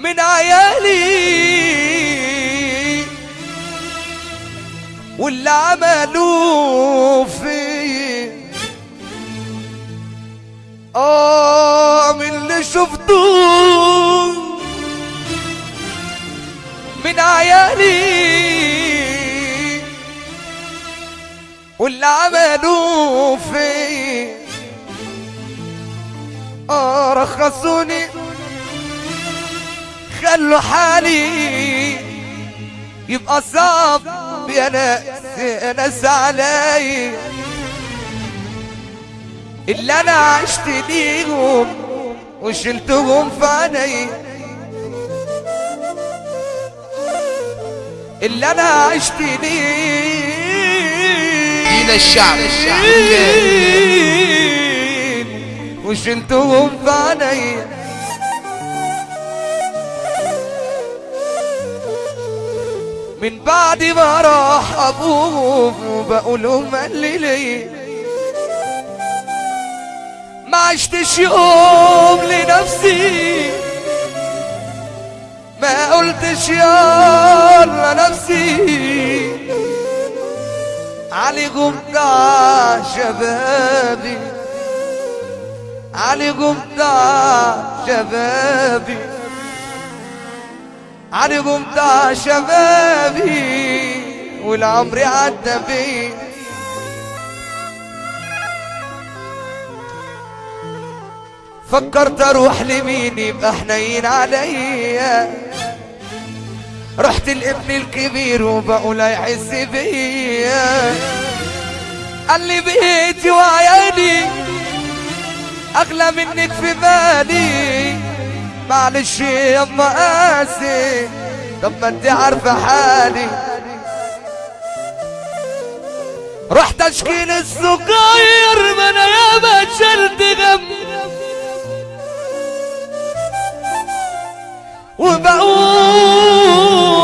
من عيالي. واللي عملوه في آه من اللي شفتوه من عيالي. واللي عملوه في آه رخصوني. خلوا حالي يبقى صعب يا ناس يا ناس علي. اللي أنا عشت ليهم وشلتهم في عيني. اللي أنا عشت ليهم دين الشعب الشعب. وشلتهم في عيني. من بعد ما راح ابوهم وبقولهم قال لي. ما عشتش يوم لنفسي. ما قلتش يلا نفسي. علي قمطع شبابي. علي قمطع شبابي. علي قمطع شبابي والعمر عدى بيه فكرت أروح لمين يبقى حنين عليا؟ رحت الابن الكبير وبقول هيحس بيا. قال لي بيتي وعيالي أغلى منك في بالي معلش يما قاسي طب ما أنت عارفه حالي. رحت أشكي الصغير ما أنا ياما شلت غم.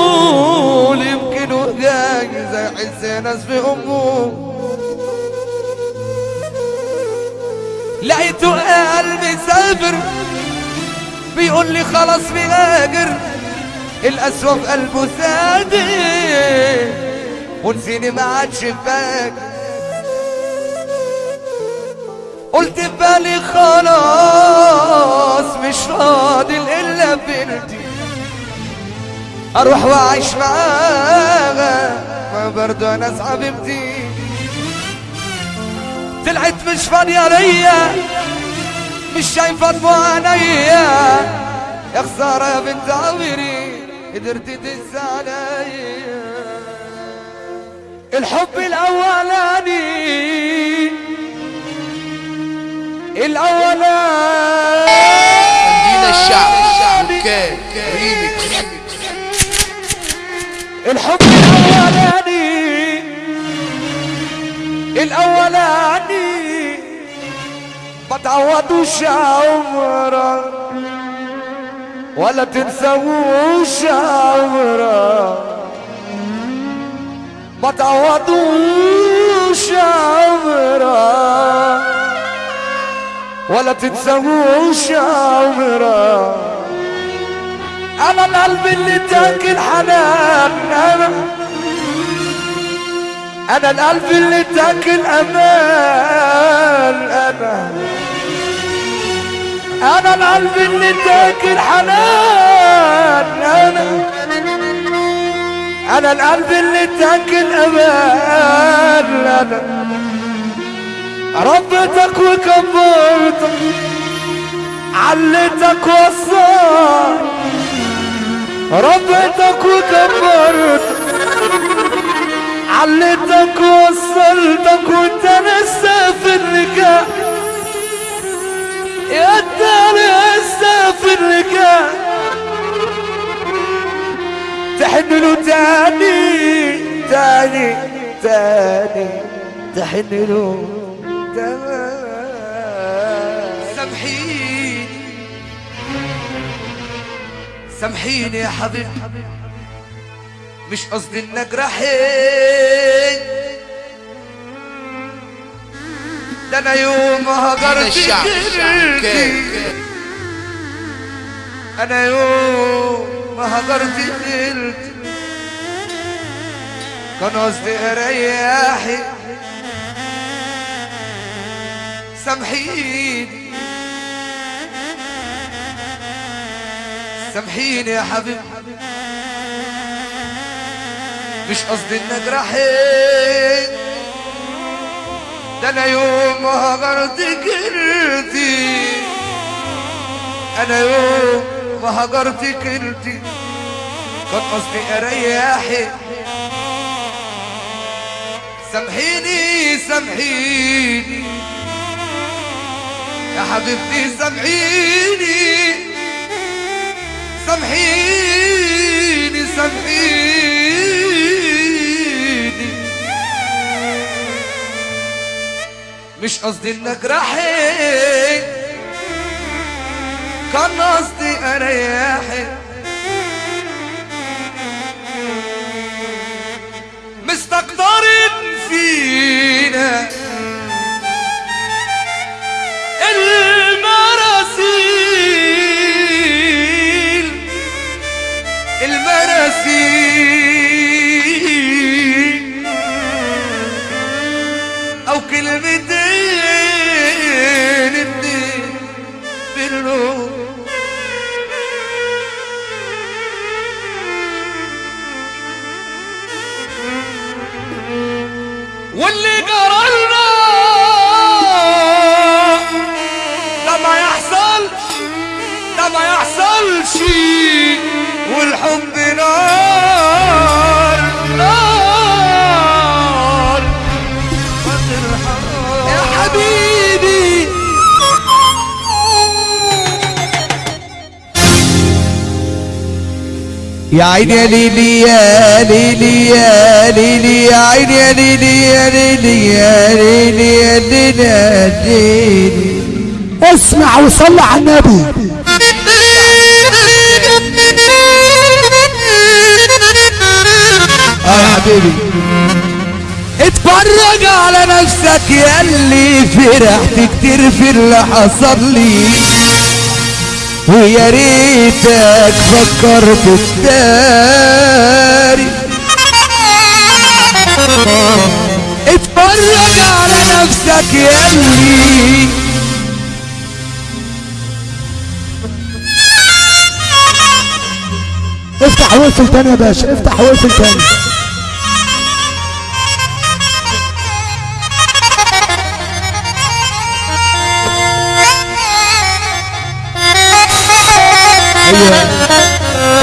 وبقول يمكن وجاي زي حس ناس في أمه. لقيته قلبي سافر. بيقول لي خلاص بيهاجر القسوة في قلبه سادر ونسيني ما عادش فاكر قلت في بالي خلاص مش فاضل إلا بنتي. أروح وأعيش معاها. ما برضو أنا حبيبتي طلعت مش فاضية ليا مش شايفه دموع عينيا يا خسارة يا بنت عمري قدرتي تنسى عليا الحب الأولاني. الأولاني. دين الشعب كان ريميكس. الحب الأولاني. الأولاني. ما تعوضوش عمرك ولا تنسوش عمرك ما تعوضوش عمرك ولا تنسوش عمرك أنا القلب اللي تاكل حنان أنا أنا القلب اللي تاكل أمان أنا أنا القلب اللي تاكل حنان أنا أنا القلب اللي تاكل أمان أنا ربيتك وكبرتك علتك وصلت ربيتك وكبرتك علتك وصلتك وانت لسه في النكاح. يا انت لسه في النكاح تحن له تاني تاني تاني. تحن له تاني. سامحيني. سامحيني يا حبيبي. مش قصدي ان اجرحك ده أنا يوم هجرت جرتي أنا يوم ما هدرت قلت كان قصدي اريحي سامحيني. سامحيني يا حبيبي. مش قصدي ان اجرحك أنا يوم ما هجرت كرتي. أنا يوم ما هجرت كرتي. كان قصدي اريحك سامحيني سامحيني. يا حبيبتي سامحيني. سامحيني سامحيني. مش قصدي ان اجرحك كان قصدي اريحك مستقدرين فينا. يحصلش والحب نار نار. يا حبيبي. يا عيني يا ليلي يا ليلي يا ليلي يا عيني يا ليلي يا ليلي يا ليلي يا ليلي. اسمع وصلي على النبي. حبيبي. اتفرج على نفسك يا اللي فرحت كتير في اللي حصل لي. ويا ريتك فكرت تداري اتفرج على نفسك يا اللي. افتح واقفل تاني يا باشا افتح واقفل تاني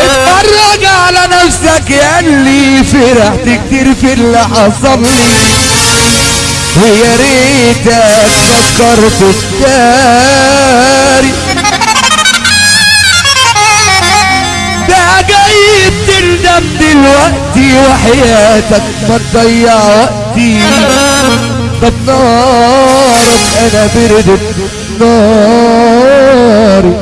اتفرج على نفسك يا اللي فرحت كتير في اللي حصل لي ويا ريتك فكرت تداري ده جاي تندم دلوقتي وحياتك ما تضيع وقتي. طب نارك أنا بردت ناري.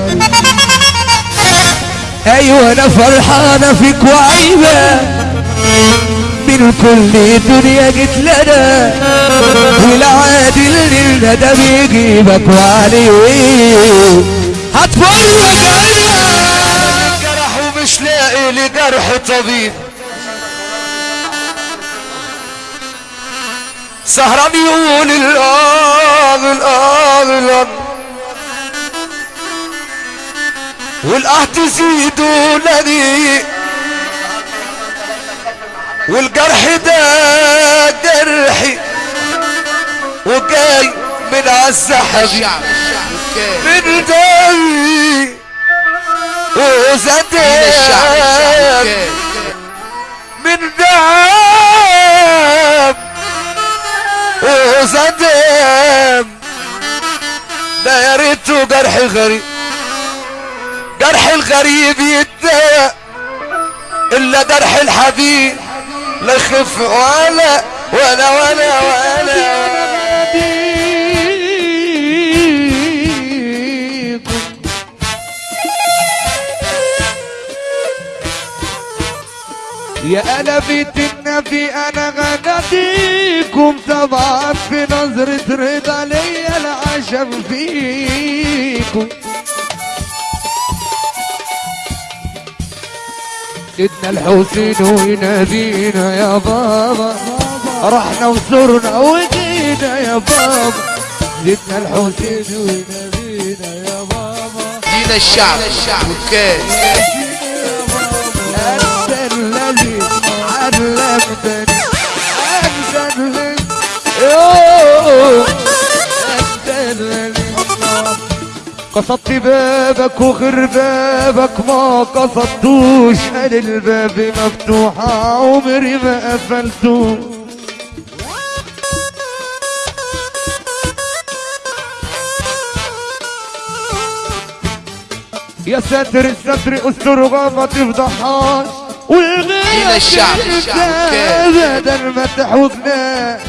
أيوه أنا فرحانه فيك وعيبه من كل دنيا جيت لنا والعادي اللي الندى بيجيبك وعليه هتفرج أنا جرح ومش لاقي لجرح طبيب. سهران يقول الآه الآه الآه والآه تزيد ولدي والجرح ده جرحي. وجاي من أوكي من الشعب أوكي من دم. وزاد دم ده يا ريته جرح غريب. جرح الغريب يتضايق إلا جرح الحبيب لا يخف ولا ولا ولا ولا. يا أنا بيت النبي أنا غناديكم طبعا في نظرة رضا ليا العجب فيكم. سيدنا الحسين وينادينا يا بابا. رحنا وزرنا وجينا يا بابا. سيدنا الحسين وينادينا يا بابا. دين الشعب. أوكي. أنت الذي علمتني أنت الذي قصدت بابك وغير بابك ما قصدتوش. قال الباب مفتوح عمري ما قفلتوش. يا ساتر الستر أستر ما تفضحهاش والغير دين الشعب، الشعب،. بدل ما تحوجنا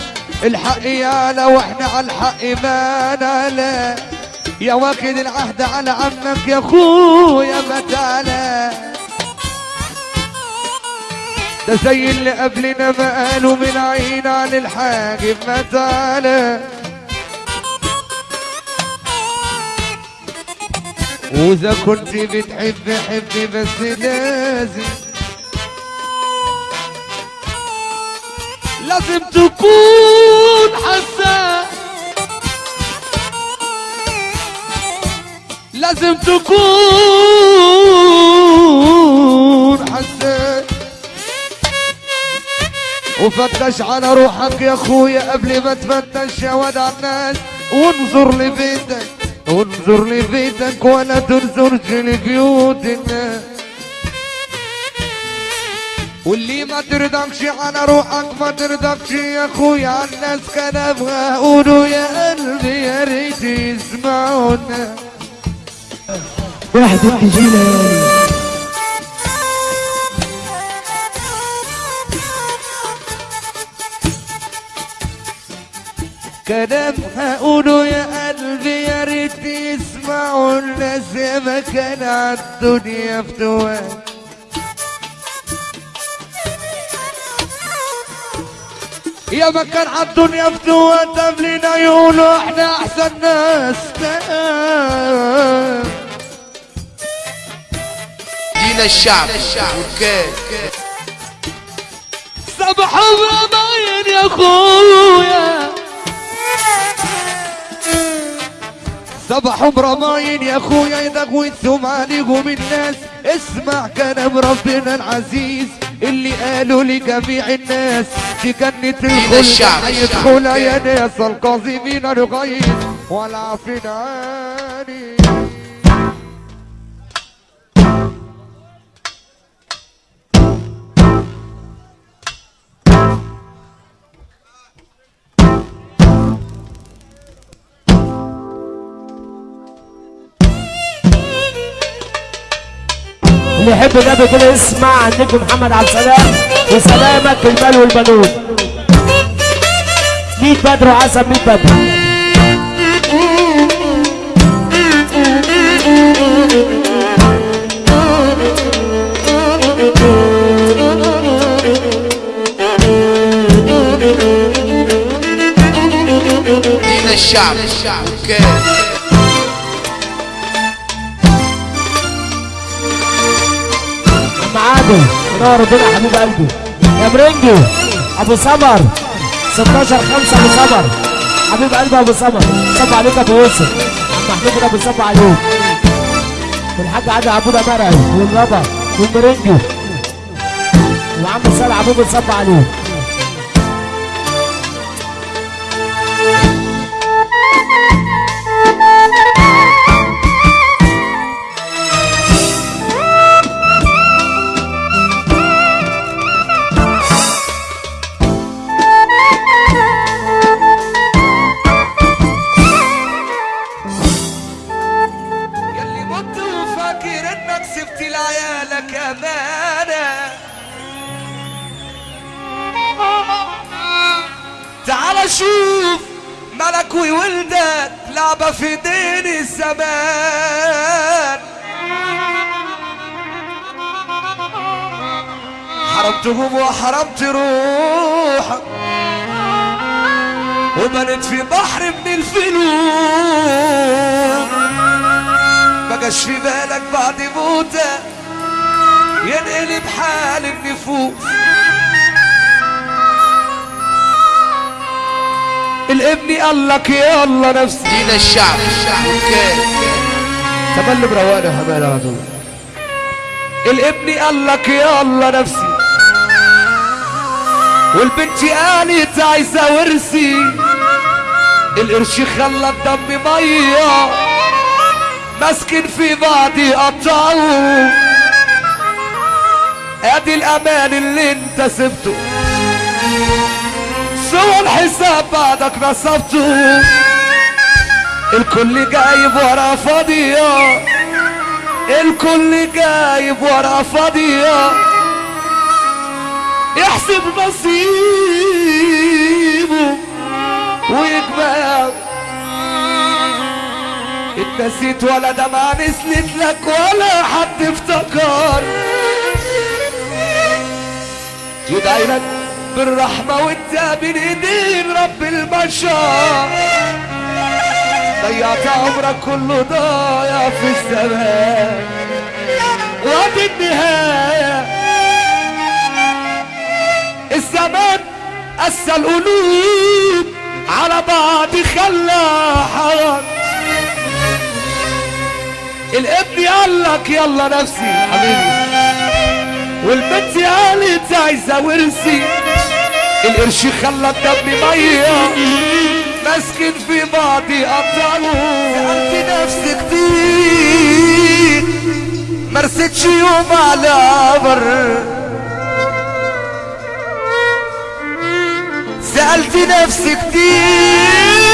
الحق يانا وإحنا على الحق ما نالا يا واخد العهد على عمك يا أخويا ما تعالى ده زي اللي قبلنا ما قالوا من عين عن الحاجب ما تعالى وإذا كنت بتحب حبي بس لازم لازم تكون حساس لازم تكون حساس وفتش على روحك يا أخويا قبل ما تفتش يا واد على الناس وانظر لبيتك انظر لبيتك ولا تنظرش لبيوت الناس. واللي ما ترضكش على روحك ما ترضكش يا أخويا الناس كلامها قولوا يا قلبي يا ريت يسمعونا. واحد التجيلة كلام هقوله يا قلبي يا ريت يسمعوا الناس يا ما كان عالدنيا فتوات يا ما كان عالدنيا فتوات قبلنا يقولوا إحنا احسن ناس. دين الشعب. أوكي صبح ورماين يا أخويا. صبح برماين يا أخويا يدغوا الثم عليكم الناس اسمع كلام ربنا العزيز اللي قالوا لجميع الناس. في جنة الخلد الشعب، هيدخل الشعب. يا ناس القاذفين الغيظ. والعافين عني اللي يحب النبي يسمع عن نجم محمد عبد السلام وسلامك المال والبنون. 100 بدر وعسل 100 بدر. دين الشعب؟ أوكي. عم عادل نور ربنا حبيب قلبي يا برنجي ابو سمر 16 5 ابو سمر حبيب قلبي ابو سمر صب عليك ابو يوسف عم محمود ابو صب عليك والحاج عادل عبود مرعي والربا والمرنجي وعم صالح عبود صب عليه وحرمت روحك وبنت في بحر من الفلوس ما جاش في بالك بعد موتك ينقل تقلب حال النفوس. الابن قال لك يلا نفسي. دين الشعب. وكان تبلب روانة حمالة على طول الابن قال لك يلا نفسي. والبنت قالت عايزة ورثي القرش خلى الدم مية ماسكن في بعض يقطعوا ادي الأمان اللي انت سبته. سوى الحساب بعدك نصبته الكل جايب ورا فاضية. الكل جايب ورا فاضية. يحسب نصيبه ويجمع اتنسيت ولا دمعة نزلت لك ولا حد افتكر. يدعي لك بالرحمة وإنت بين إيدين رب البشر. ضيعت عمرك كله ضايع في السماء. وادي النهاية الزمان قسى القلوب على بعض خلى حرام الابن قال لك يلا نفسي حبيبي. والبنت قالت عايزة ورثي. القرش خلى الدم ميه ماسكن في بعض قطعوا سألت نفسي كتير مرستش يوم على بر. سألت نفسي كتير.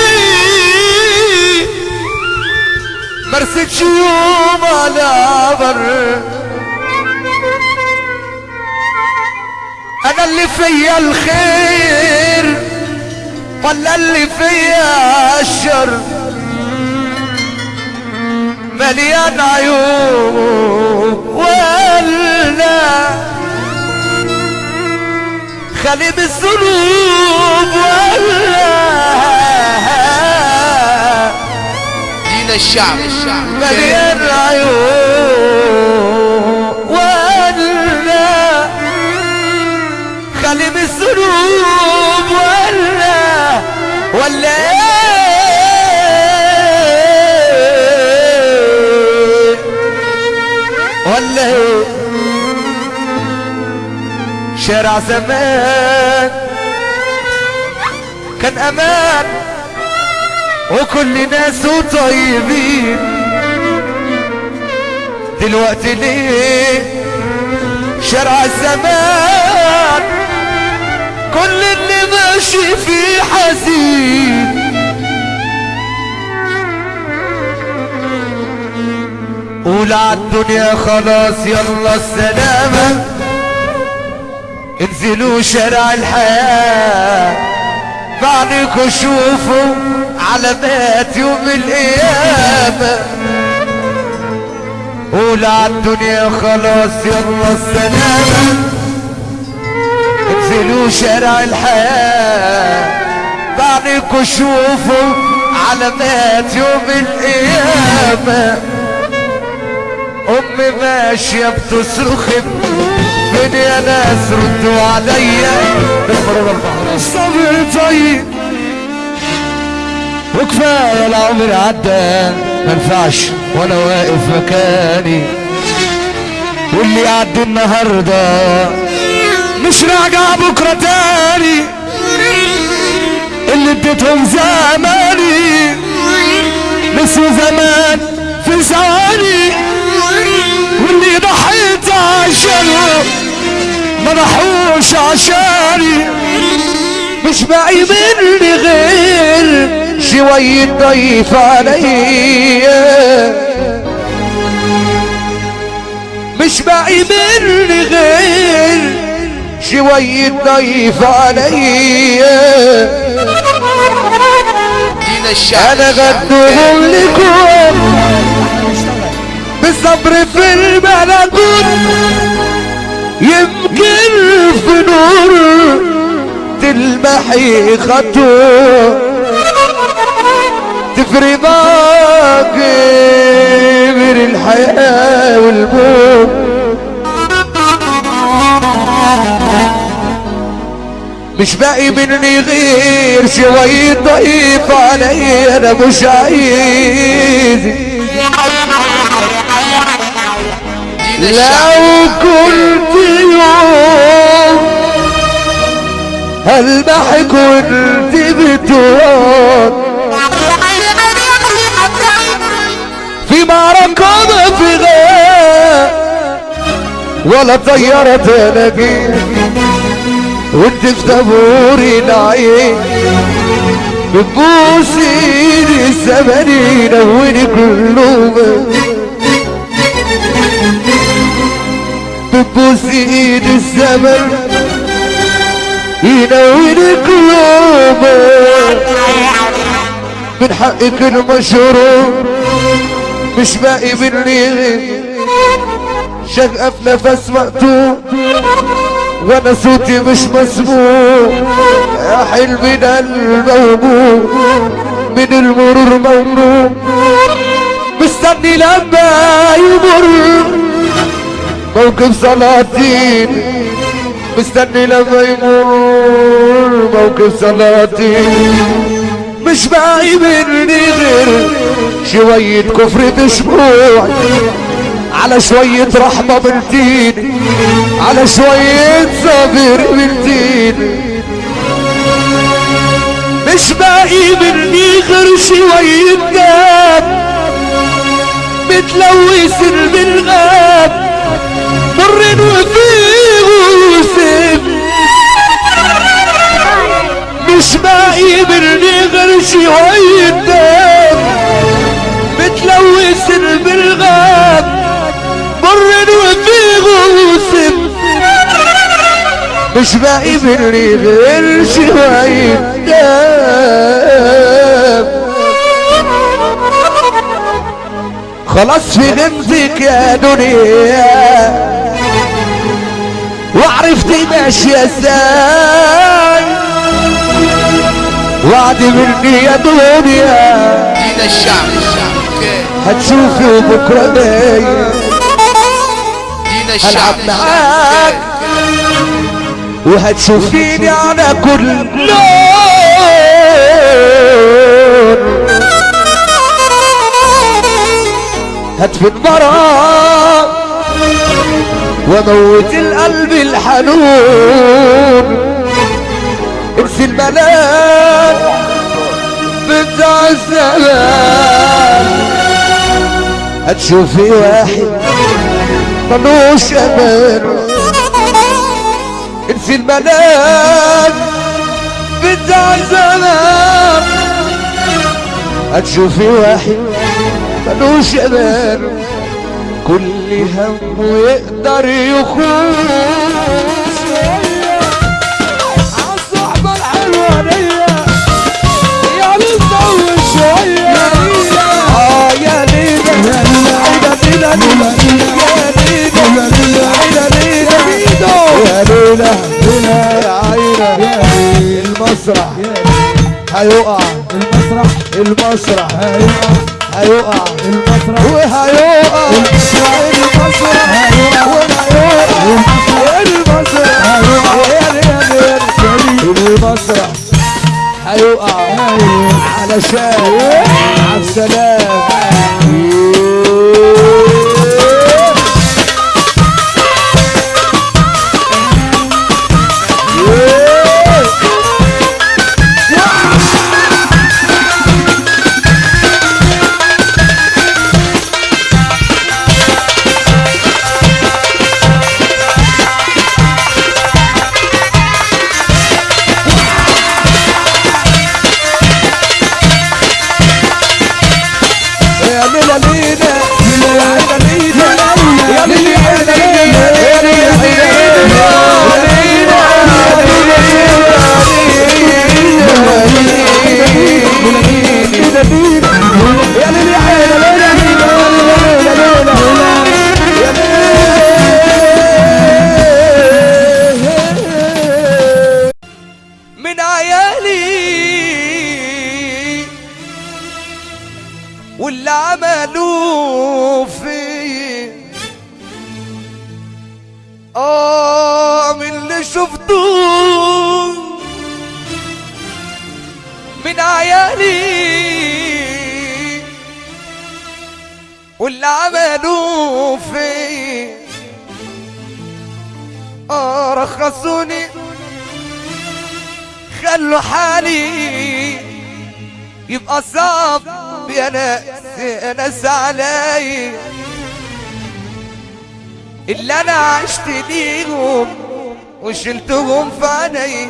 مرستش يوم على بر. أنا اللي فيا الخير ولا اللي فيا الشر. مليان عيوب ولا خالي بالذنوب ولا دين الشعب. مليان عيوب. شارع زمان. كان أمان. وكل ناسه طيبين. دلوقتي ليه؟ شارع الزمان كل اللي ماشي فيه حزين. قول عالدنيا خلاص يلا السلامة. انزلوا شارع الحياة. بعدكوا شوفوا علامات يوم القيامة. قول عالدنيا خلاص يلا السلامة. انزلوا شارع الحياة. بعدكوا شوفوا علامات يوم القيامة. أمي ماشية بتصرخ فين يا ناس ردوا عليا الصبر طيب وكفاية العمر عدى. منفعش وأنا واقف مكاني. واللي يعدي النهارده مش راجع بكرة تاني. اللي اديتهم زماني. نسوا زمان في ثواني. واللي ضحيت عشانه ما ضحوش عشاني. مش باقي مني غير شوية ضيف عليا مش باقي مني غير شوية ضيف عليا أنا غدهم لكم. بالصبر في البلدون يمكن في نور تلمحي خطوة تفري باقي من الحياة والموت. مش باقي مني غير شوية ضيف علي أنا مش عايزك لو كنت يوم هلمح كنت بتوان في معركة ما في غاب ولا طيارة تلاقي وانت في طابور العين بتبوس ايدي الزمن ينوني كله بتبوس ايد الزمن ينوني كله من حقك المشروع مش باقي غير شغف نفس مقطوع وأنا صوتي مش مسموع. يا حلمنا الموجود من المرور ممنوع. مستني لما يمر. موقف سلاطين مستني لما يمر موقف سلاطين مش باقي مني غير شوية كفر تشبوع على شوية رحمة بنتين على شوية صبر بنتين. مش باقي مني غير شوية دم متلوث بالغاب مر وفيه وسم مش باقي مني غير شوية دم متلوث بالغاب. مر وفيه وسم مش باقي مني غير شوية دم خلاص في غمزك يا دنيا. وعرفت ماشية إزاي وعد مني يا دنيا. الشعب هتشوفي دينا الشعب هلعب معاك. وهتشوفيني على كل لون. هتفي المرض وموت القلب الحنون. انسي الملاك بتاع الزمان. هتشوفي واحد ملوش أمان. انسي الملاك بتاع زمان هتشوفي واحد ملوش أمان. كل هم يقدر يخوف. عالصحبة الحلوة دي يا بتطول شوية. آه يا ليلى يا ليلى يا ليلى يا عينة. المسرح. هيقع. المسرح. المسرح. هيقع هيقع المسرح وهيقع المسرح وهيقع المسرح المسرح هيقع علشان عالسلام أنا عشت ليهم وشلتهم في عيني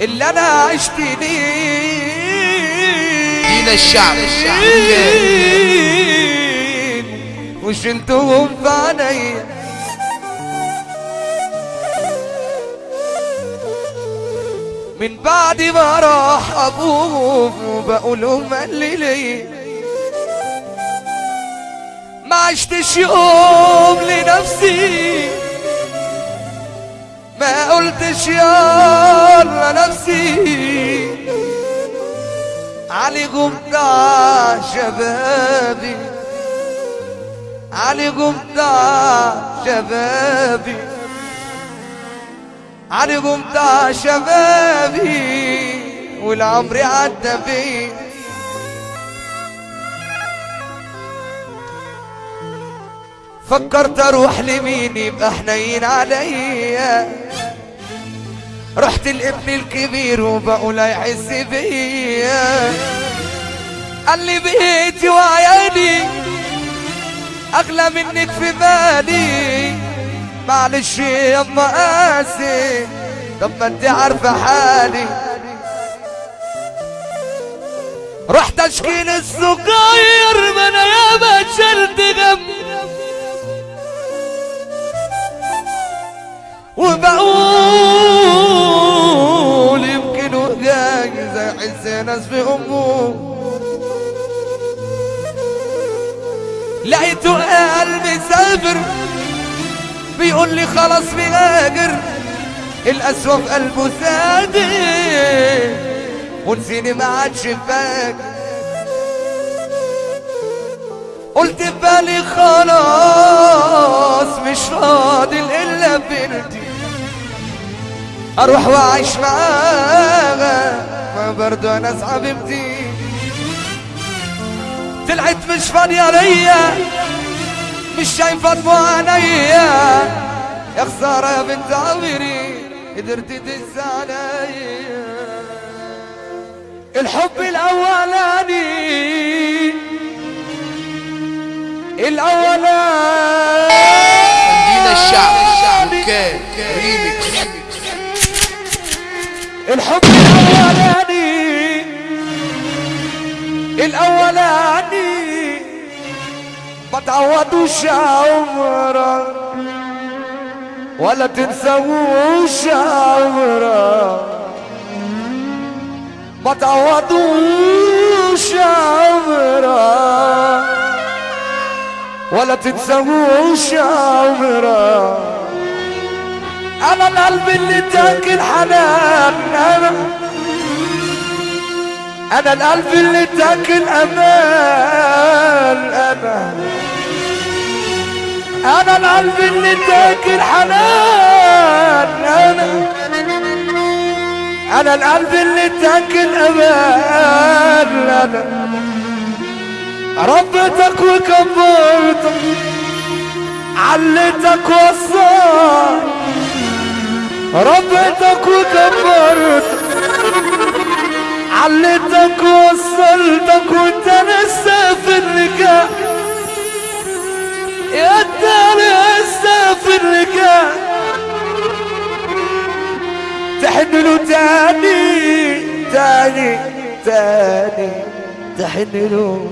اللي أنا عشت ليهم دين الشعب. وشلتهم في عيني من بعد ما راح أبوهم وبقول لهم قال لي. ليه ما عشتش يوم لنفسي. ما قلتش يلا نفسي. علي قمتع شبابي. علي قمتع شبابي. علي قمتع شبابي. والعمر عدى بيه فكرت أروح لمين؟ يبقى حنين عليا. رحت الابن الكبير وبقول هيحس بيا. قال لي بيتي وعيالي أغلى منك في بالي معلش يما قاسي طب ما أنت عارفة حالي. رحت أشكي الصغير ما أنا ياما شلت غم وبقول يمكن حس ناس في أمه. لقيته قلبي سافر بيقول لي خلاص بيهاجر القسوة في قلبه سادر ونسيني ما عادش فاكر قلت في بالي خلاص مش فاضل إلا بنتي. أروح وأعيش معاها. ما برضو ناس حبيبتي طلعت مش فاضية ليا مش شايفة دموع عينيا. يا خسارة يا بنت عمري قدرت تنسى عليا. الحب الأولاني. الأولاني. دين الشعب. ريميكس الحب الأولاني الأولاني. ما تعوضوش عمرك ولا تنسوش عمرك ما تعوضوش عمرك ولا تنسوش القلب اللي تاكل حنان أنا أنا القلب اللي تاكل أمان أنا أنا القلب اللي تاكل حنان أنا أنا القلب اللي تاكل أمان أنا ربيتك وكبرتك علتك وصلت. ربيتك وكبرتك علتك وصلتك وانت لسه في النكاح يا انت لسه في النكاح تحن له تاني تاني تاني تحن له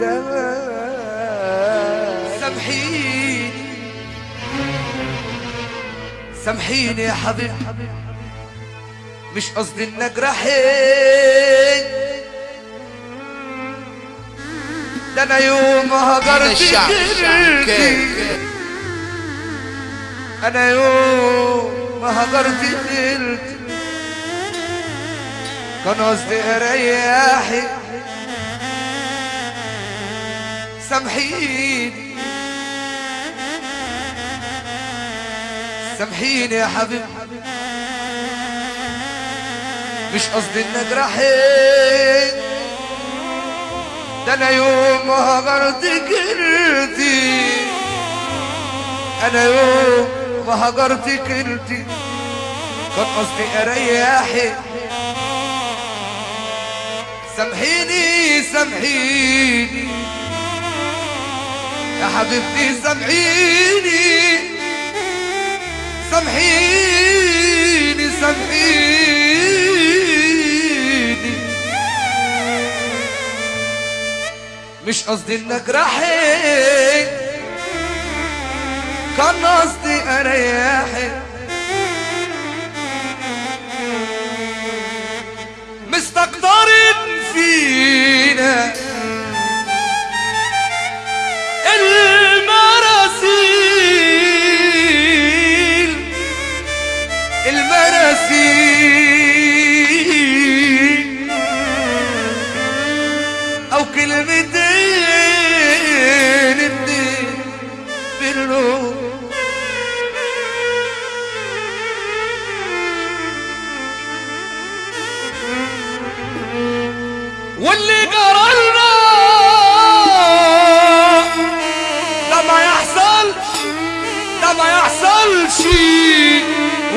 تاني. سامحيني. سامحيني يا حبيبي. مش قصدي ان اجرحك ده أنا يوم ما هجرت جلدي أنا يوم ما هجرت جلدي كان قصدي أريحك. سامحيني. سامحيني يا حبيبي. مش قصدي ان اجرحك ده أنا يوم ما هجرت كرتي أنا يوم ما هجرت كرتي كان قصدي اريحك سامحيني سامحيني. يا حبيبتي سامحيني. سامحيني سامحيني. مش قصدي إنك راحت كان قصدي أريحك. واللي قررنا ده ما يحصلش ده ما يحصلش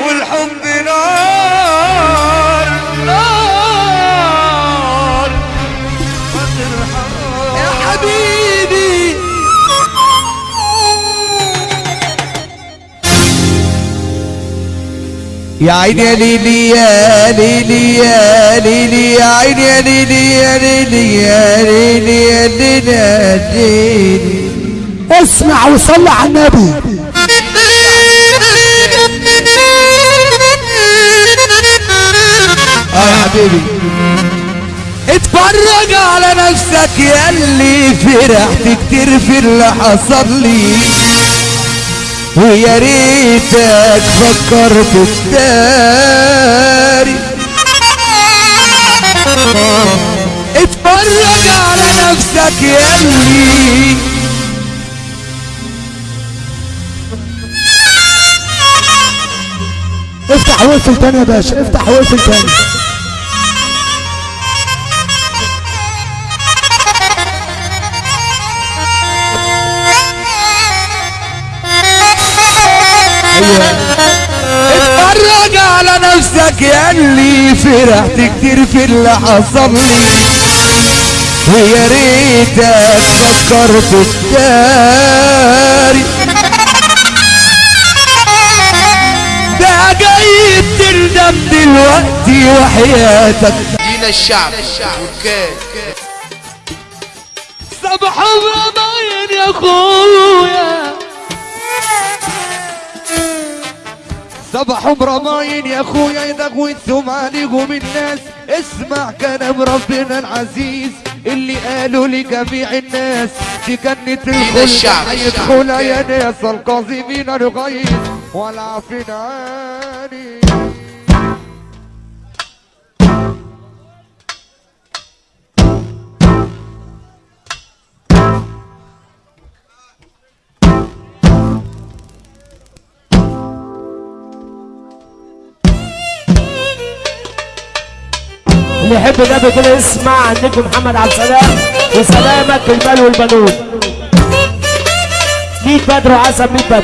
والحب نار. يا عيني يا ليلي يا ليلي يا ليلي يا عيني يا ليلي يا ليلي يا ليلي يا ليلي يا اسمع وصلي على النبي. آه يا حبيبي. اتفرج على نفسك يا اللي فرحت كتير في اللي حصل لي. ويا ريتك فكرت التاري اتفرج على نفسك يا اللي افتح واقفل تاني يا باشا افتح واقفل تاني اتفرج على نفسك يا اللي فرحت كتير في اللي حصل لي ويا ريتك فكرت التاري ده جاي تندم دلوقتي وحياتك. دين الشعب؟ صباح رمضان يا أخويا. صباح رمضان يا أخويا يدغوي ثم عليكم الناس اسمع كلام ربنا العزيز اللي قالوا لجميع الناس في جنة الخلد. يدخل يا ناس القاذفين الغيظ والعافين عني اللي يحب النبي كده يسمع عن نجم محمد عبد السلام وسلامك المال والبنون. ميت بدر وعسل ميت بدر.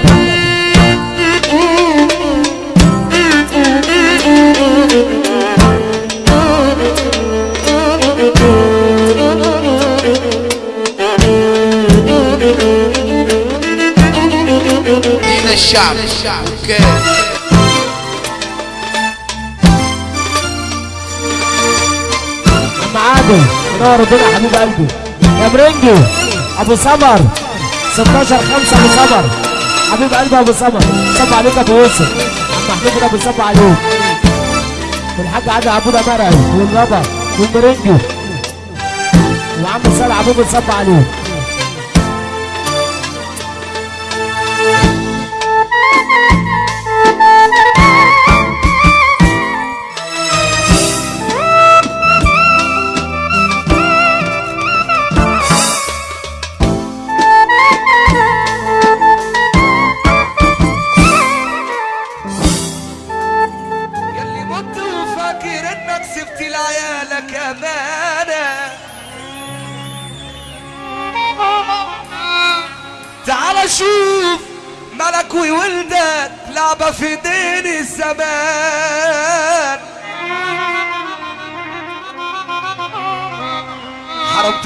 دين الشعب؟ وكان عم عادل منور الدنيا حبيب قلبي. يا مرنجي أبو سمر. 16 5 أبو سمر. حبيب قلبي أبو سمر. صب عليك يا ابو يوسف محمود أبو صب عليك. والحاج عادل عبود مرعي والربا والمرنجي. وعم صالح عبود صب عليك.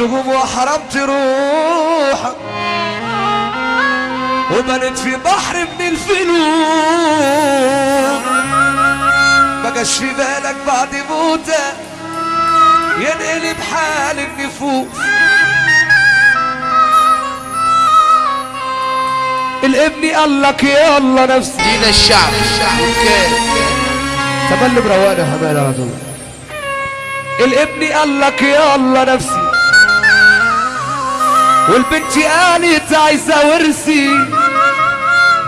حرمتهم وحرمت روحك وبنت في بحر من الفلوس بقاش في بالك بعد موتك ينقلب حال النفوس. الابن قال لك يلا نفسي. دين الشعب. وكان تبل بروانا حمال على طول الابن قال لك يلا نفسي. والبنت قالت عايزه ورثي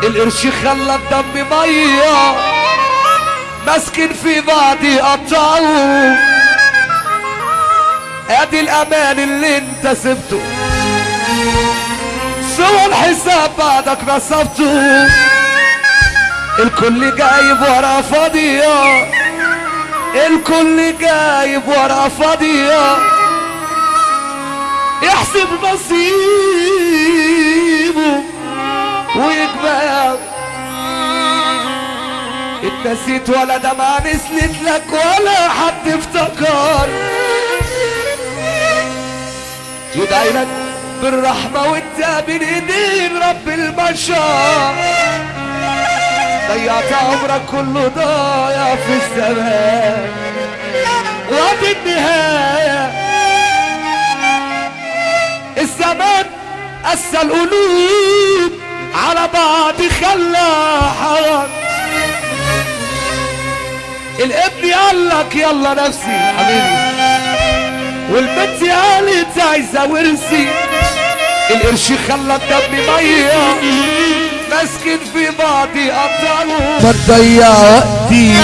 القرش خلى الدم مية. ماسكين في بعض يقطعوا ادي الأمان اللي انت سبته. سوى الحساب بعدك نصبته الكل جايب ورا فاضية. الكل جايب ورا فاضية. يحسب نصيبه ويكبر. انت نسيت ولا دمعة نسلت لك ولا حد افتكر. يدعي لك بالرحمة وانت بين ايدين رب البشر. ضيعت عمرك كله ضايع في الزمان. وادي النهاية. الزمان قسى القلوب على بعض خلى حرام الابن قال لك يلا نفسي حبيبي. والبنت قالت عايزة ورثي. القرش خلى الدم مية. ماسكين في بعض يقطعوا ما تضيع وقتي.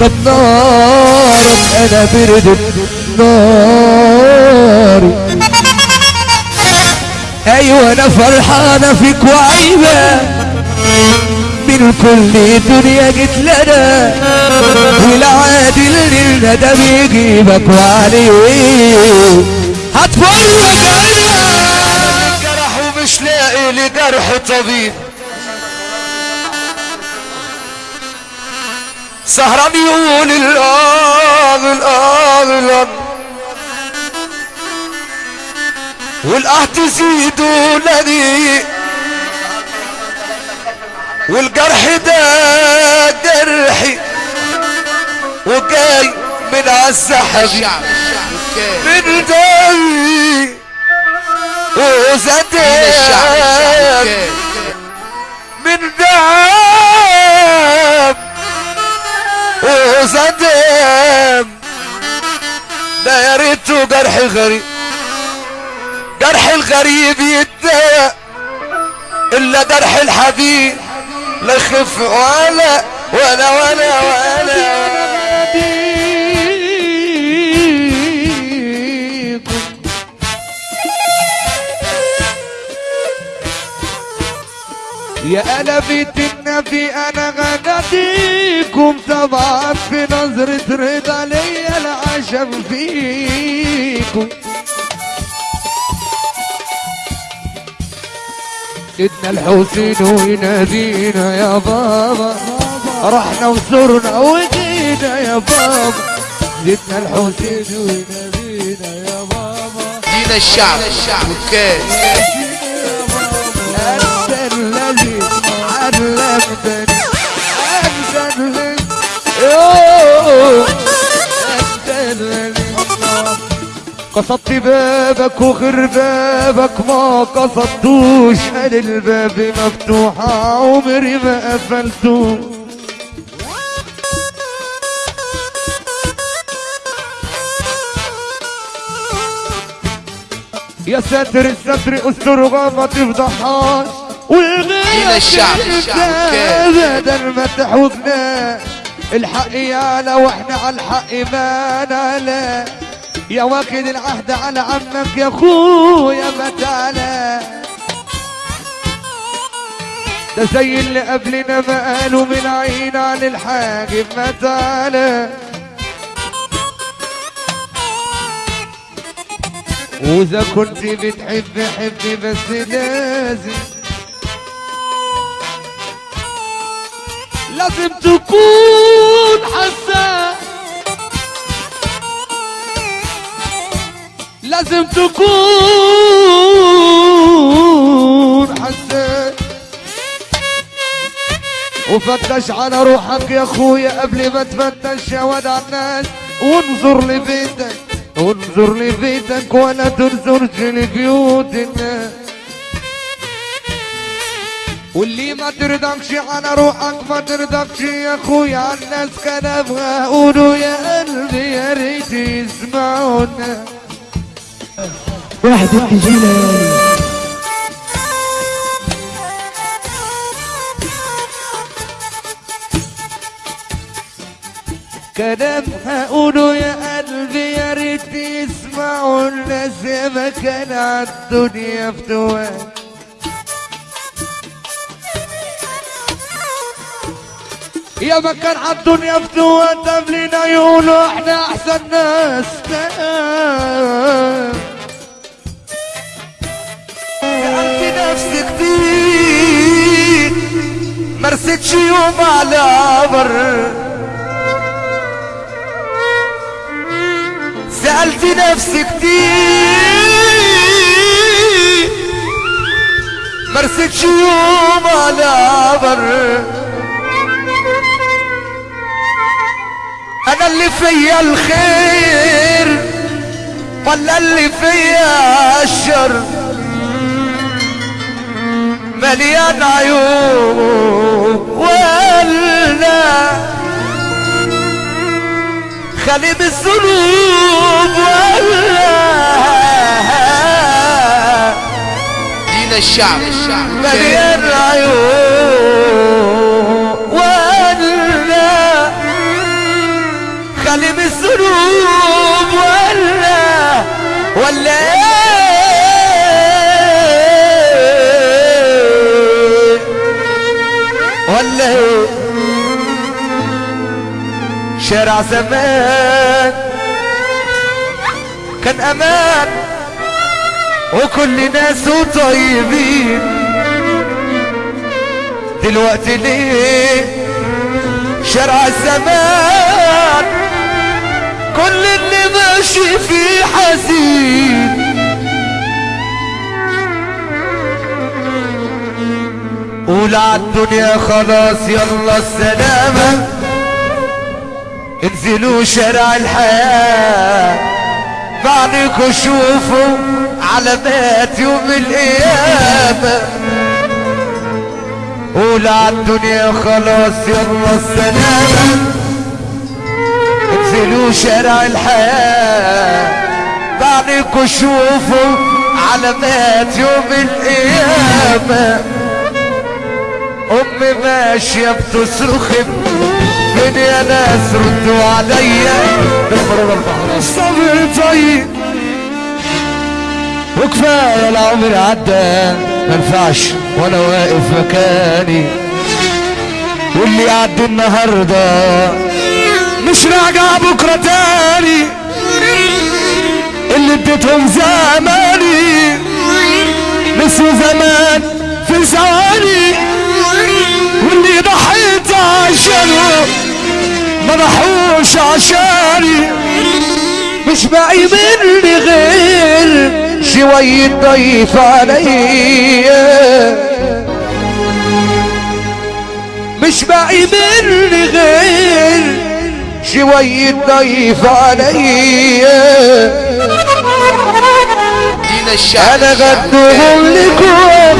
طب نارك أنا بردت ناري أيوه أنا فرحانة فيك وعيبة من كل دنيا جيت لنا والعادي اللي الندى بيجيبك وعليه هتفرج أنا جرح ومش لاقي لجرح طبيب. سهران يقول الآه الآه الآه والآه تزيد ولدي والجرح ده جرحي وجاي من وكان من الشعب وكان من دم وزاد. ده يا ريته جرح غريب. جرح الغريب يتضايق إلا جرح الحبيب لا يخف ولا ولا ولا ولا. يا بيت النبي أنا غناديكم طبعا في نظرة رضا ليا العشم فيكم. سيدنا الحسين وينادينا يا بابا. رحنا وزرنا وجينا يا بابا. سيدنا الحسين وينادينا يا بابا. دين الشعب؟ وكان أنت الذي علمتني أنت الذي قصدت بابك وغير بابك ما قصدتوش. قال الباب مفتوح عمري ما قفلته يا ساتر الستر أستر ما تفضحهاش. دين الشعب، الشعب. ابدا ما تحوجنا الحق يعلى وإحنا على الحق ما نعلى يا واخد العهد على عمك يا أخويا بتالا ده زي اللي قبلنا ما قالوا من عين عن الحاجب متالة وإذا كنت بتحب حب بس لازم. لازم تكون حساس لازم تكون حساس وفتش على روحك يا أخويا قبل ما تفتش يا واد على الناس. وانظر لبيتك انظر لبيتك ولا تنظرش لبيوت الناس. واللي ما ترضكش على روحك ما ترضكش يا أخويا على الناس. كلامها قولوا يا قلبي يا ريت يسمعونا واحد التجيلة كلامها قولوا يا قلبي يا ريت يسمعوا الناس يا ما كان عالدنيا فتوان يا ما كان عالدنيا فتوان قبلنا يقولوا إحنا أحسن ناس. كتير مرستش يوم على بر. سألت نفسي كتير مرستش يوم على بر. أنا اللي فيا الخير ولا اللي فيا الشر. مليان عيوب ولا خالي بالذنوب ولا دين الشعب. مليان عيوب ولا خالي بالذنوب شارع زمان. كان أمان. وكل ناسه طيبين. دلوقتي ليه؟ شارع الزمان كل اللي ماشي فيه حزين. قول عالدنيا خلاص يلا السلامة. انزلوا شارع الحياة. بعدكوا شوفوا علامات يوم القيامة قول عالدنيا خلاص يلا السلامة انزلوا شارع الحياة. بعدكوا شوفوا علامات يوم القيامة أمي ماشية بتصرخ فين يا ناس ردوا عليا الصبر طيب وكفاية العمر عدى منفعش وأنا واقف مكاني واللي يعدي النهاردة مش راجع بكرة تاني اللي اديتهم زماني نسوا زمان في ثواني واللي ضحيت عشانه ما ضحوش عشاني. مش باقي مني غير شوية ضيف عليا مش باقي مني غير شوية ضيف عليا أنا غدهم لكم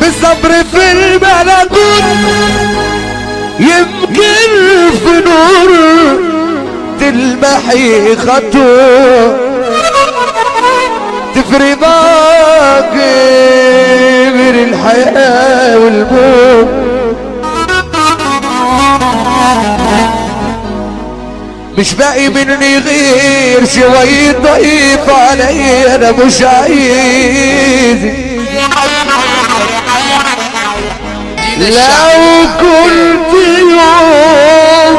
بالصبر في البلكون يمكن في نور تلمحي خطوة تفرق باقي من الحياة والموت. مش باقي مني غير شوية ضيف علي أنا مش عايز دين الشعب. لو كنت يوم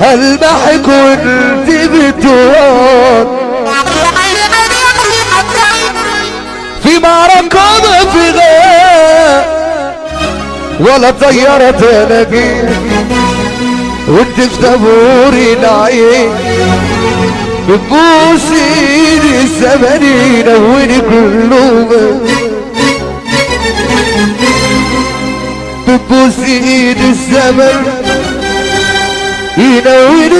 هلمحك وانت بتوان في معركة ما في غير ولا طيارة تلاقيك وانت في دبوري العين بتبوسي الزمن ينوري كله بتبوسي الزمن. ينوري